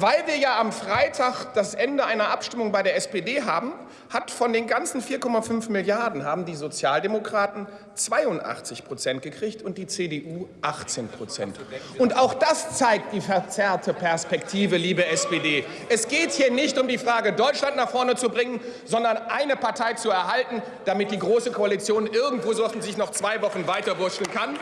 Weil wir ja am Freitag das Ende einer Abstimmung bei der SPD haben, hat von den ganzen 4,5 Milliarden haben die Sozialdemokraten 82 Prozent gekriegt und die CDU 18 Prozent. Und auch das zeigt die verzerrte Perspektive, liebe SPD. Es geht hier nicht um die Frage, Deutschland nach vorne zu bringen, sondern eine Partei zu erhalten, damit die Große Koalition irgendwo so sich noch zwei Wochen weiterwurschteln kann.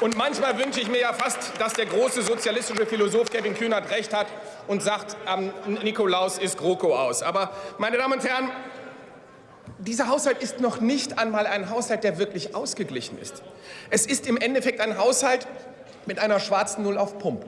Und manchmal wünsche ich mir ja fast, dass der große sozialistische Philosoph Kevin Kühnert recht hat und sagt, am Nikolaus ist GroKo aus. Aber, meine Damen und Herren, dieser Haushalt ist noch nicht einmal ein Haushalt, der wirklich ausgeglichen ist. Es ist im Endeffekt ein Haushalt mit einer schwarzen Null auf Pump.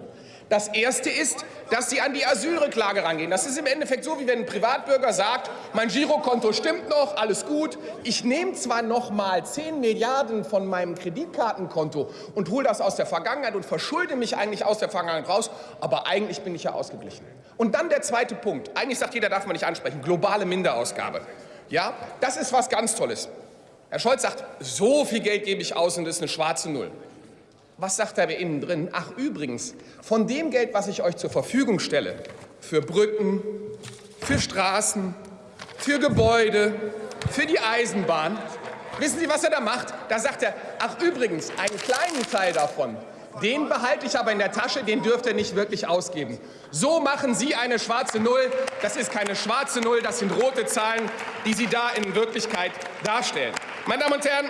Das Erste ist, dass Sie an die Asylrücklage rangehen. Das ist im Endeffekt so, wie wenn ein Privatbürger sagt, mein Girokonto stimmt noch, alles gut. Ich nehme zwar noch mal 10 Milliarden von meinem Kreditkartenkonto und hole das aus der Vergangenheit und verschulde mich eigentlich aus der Vergangenheit raus, aber eigentlich bin ich ja ausgeglichen. Und dann der zweite Punkt. Eigentlich sagt jeder, darf man nicht ansprechen, globale Minderausgabe. Ja, das ist was ganz Tolles. Herr Scholz sagt, so viel Geld gebe ich aus und das ist eine schwarze Null. Was sagt er innen drin? Ach übrigens, von dem Geld, was ich euch zur Verfügung stelle, für Brücken, für Straßen, für Gebäude, für die Eisenbahn, wissen Sie, was er da macht? Da sagt er, ach übrigens, einen kleinen Teil davon, den behalte ich aber in der Tasche, den dürft ihr nicht wirklich ausgeben. So machen Sie eine schwarze Null. Das ist keine schwarze Null, das sind rote Zahlen, die Sie da in Wirklichkeit darstellen. Meine Damen und Herren,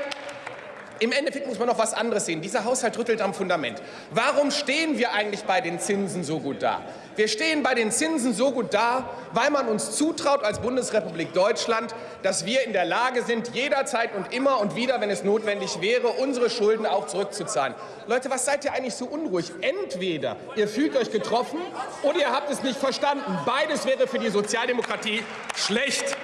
im Endeffekt muss man noch was anderes sehen. Dieser Haushalt rüttelt am Fundament. Warum stehen wir eigentlich bei den Zinsen so gut da? Wir stehen bei den Zinsen so gut da, weil man uns zutraut als Bundesrepublik Deutschland, dass wir in der Lage sind, jederzeit und immer und wieder, wenn es notwendig wäre, unsere Schulden auch zurückzuzahlen. Leute, was seid ihr eigentlich so unruhig? Entweder ihr fühlt euch getroffen oder ihr habt es nicht verstanden. Beides wäre für die Sozialdemokratie schlecht.